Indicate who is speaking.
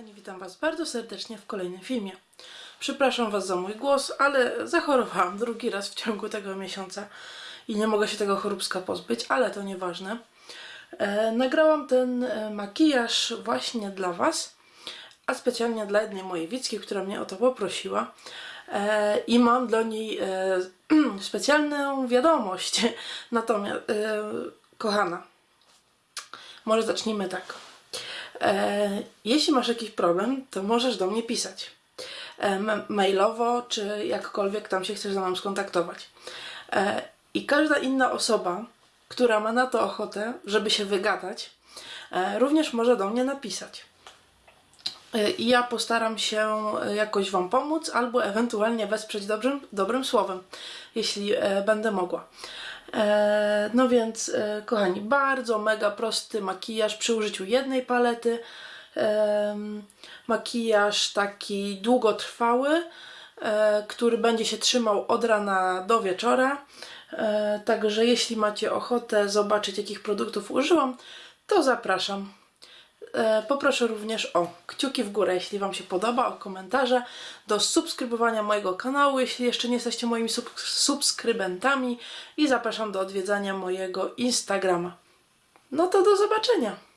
Speaker 1: kochani, witam Was bardzo serdecznie w kolejnym filmie. Przepraszam Was za mój głos, ale zachorowałam drugi raz w ciągu tego miesiąca i nie mogę się tego choróbska pozbyć, ale to nieważne. E, nagrałam ten e, makijaż właśnie dla Was, a specjalnie dla jednej mojej widzki, która mnie o to poprosiła. E, I mam dla niej e, specjalną wiadomość. Natomiast, e, kochana, może zacznijmy tak. E, jeśli masz jakiś problem, to możesz do mnie pisać. E, mailowo, czy jakkolwiek tam się chcesz ze mną skontaktować. E, I każda inna osoba, która ma na to ochotę, żeby się wygadać, również może do mnie napisać. I ja postaram się jakoś Wam pomóc, albo ewentualnie wesprzeć dobrym, dobrym słowem, jeśli będę mogła. E, no więc, e, kochani, bardzo mega prosty makijaż przy użyciu jednej palety. Em, makijaż taki długotrwały, e, który będzie się trzymał od rana do wieczora. E, także jeśli macie ochotę zobaczyć, jakich produktów użyłam, to zapraszam. E, Poproszę również o kciuki w górę, jeśli Wam się podoba, o komentarze, do subskrybowania mojego kanału, jeśli jeszcze nie jesteście moimi sub subskrybentami i zapraszam do odwiedzania mojego Instagrama. No to do zobaczenia!